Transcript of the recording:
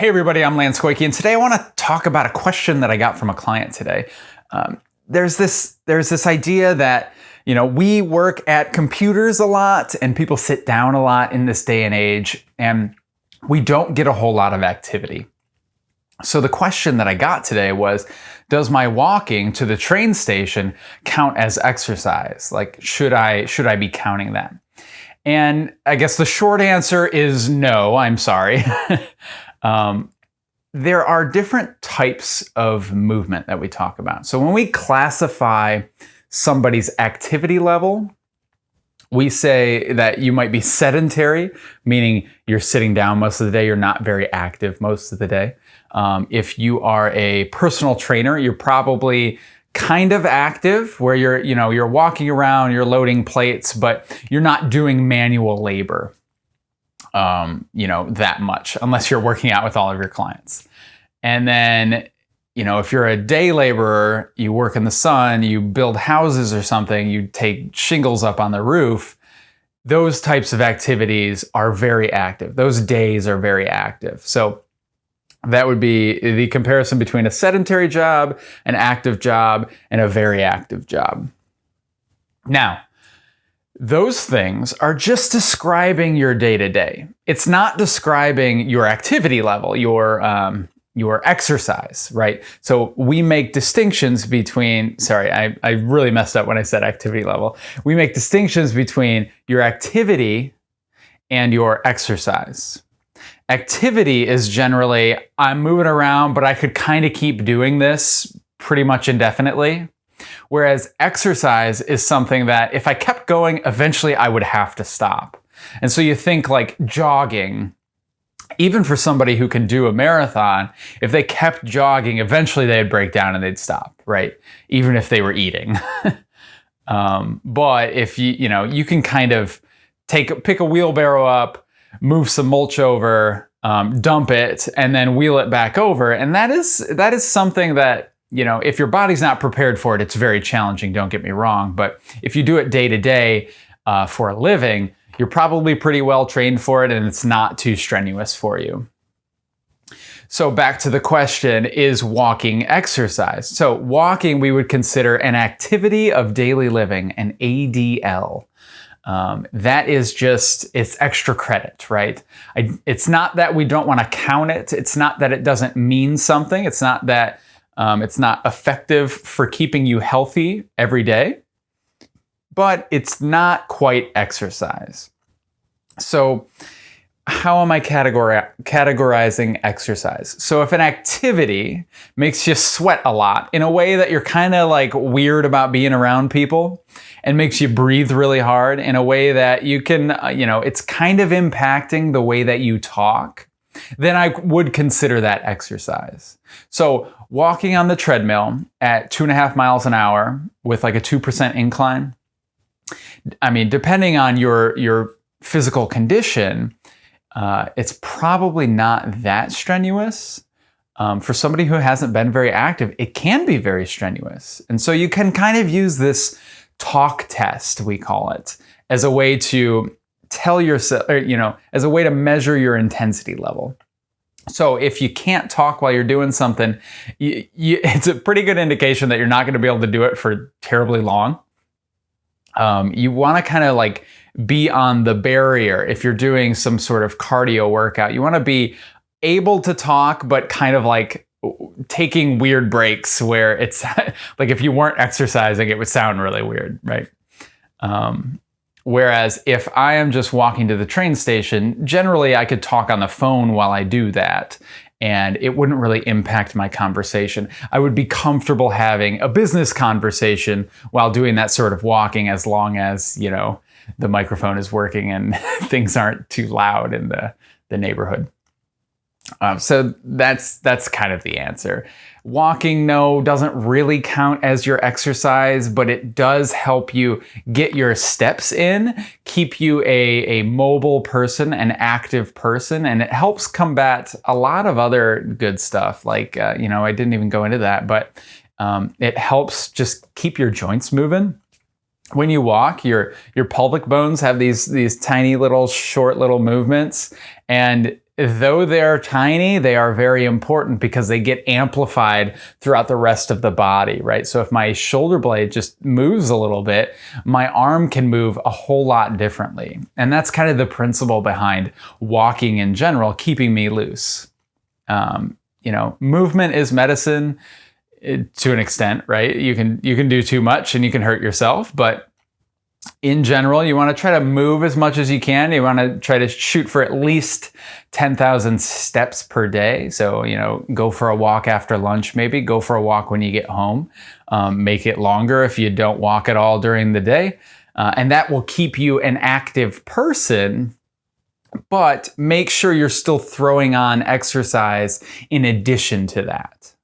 Hey everybody, I'm Lance Koike, and today I want to talk about a question that I got from a client today. Um, there's this there's this idea that you know we work at computers a lot, and people sit down a lot in this day and age, and we don't get a whole lot of activity. So the question that I got today was, does my walking to the train station count as exercise? Like, should I should I be counting that? And I guess the short answer is no. I'm sorry. Um, there are different types of movement that we talk about. So when we classify somebody's activity level, we say that you might be sedentary, meaning you're sitting down most of the day, you're not very active most of the day. Um, if you are a personal trainer, you're probably kind of active where you're, you know, you're walking around, you're loading plates, but you're not doing manual labor um, you know, that much unless you're working out with all of your clients. And then, you know, if you're a day laborer, you work in the sun, you build houses or something, you take shingles up on the roof, those types of activities are very active. Those days are very active. So that would be the comparison between a sedentary job, an active job, and a very active job. Now, those things are just describing your day to day. It's not describing your activity level, your um, your exercise, right? So we make distinctions between, sorry, I, I really messed up when I said activity level. We make distinctions between your activity and your exercise. Activity is generally, I'm moving around, but I could kind of keep doing this pretty much indefinitely. Whereas exercise is something that if I kept going, eventually I would have to stop. And so you think like jogging, even for somebody who can do a marathon, if they kept jogging, eventually they'd break down and they'd stop, right? Even if they were eating. um, but if you, you know, you can kind of take, pick a wheelbarrow up, move some mulch over, um, dump it, and then wheel it back over. And that is, that is something that you know, if your body's not prepared for it, it's very challenging, don't get me wrong. But if you do it day to day uh, for a living, you're probably pretty well trained for it and it's not too strenuous for you. So back to the question, is walking exercise? So walking we would consider an activity of daily living, an ADL. Um, that is just, it's extra credit, right? I, it's not that we don't want to count it. It's not that it doesn't mean something. It's not that um, it's not effective for keeping you healthy every day, but it's not quite exercise. So how am I categori categorizing exercise? So if an activity makes you sweat a lot in a way that you're kind of like weird about being around people and makes you breathe really hard in a way that you can, uh, you know, it's kind of impacting the way that you talk, then I would consider that exercise. So walking on the treadmill at two and a half miles an hour with like a 2% incline, I mean, depending on your, your physical condition, uh, it's probably not that strenuous. Um, for somebody who hasn't been very active, it can be very strenuous. And so you can kind of use this talk test, we call it, as a way to tell yourself, you know, as a way to measure your intensity level. So if you can't talk while you're doing something, you, you, it's a pretty good indication that you're not going to be able to do it for terribly long. Um, you want to kind of like be on the barrier if you're doing some sort of cardio workout. You want to be able to talk, but kind of like taking weird breaks where it's like if you weren't exercising, it would sound really weird, right? Um, Whereas if I am just walking to the train station, generally I could talk on the phone while I do that and it wouldn't really impact my conversation. I would be comfortable having a business conversation while doing that sort of walking as long as, you know, the microphone is working and things aren't too loud in the, the neighborhood. Um, so that's that's kind of the answer. Walking, no, doesn't really count as your exercise, but it does help you get your steps in, keep you a, a mobile person, an active person, and it helps combat a lot of other good stuff. Like, uh, you know, I didn't even go into that, but um, it helps just keep your joints moving when you walk, your your pelvic bones have these these tiny little short little movements, and though they're tiny, they are very important because they get amplified throughout the rest of the body, right? So if my shoulder blade just moves a little bit, my arm can move a whole lot differently. And that's kind of the principle behind walking in general, keeping me loose. Um, you know, movement is medicine eh, to an extent, right? You can you can do too much and you can hurt yourself, but in general, you want to try to move as much as you can. You want to try to shoot for at least 10,000 steps per day. So, you know, go for a walk after lunch, maybe go for a walk when you get home. Um, make it longer if you don't walk at all during the day. Uh, and that will keep you an active person. But make sure you're still throwing on exercise in addition to that.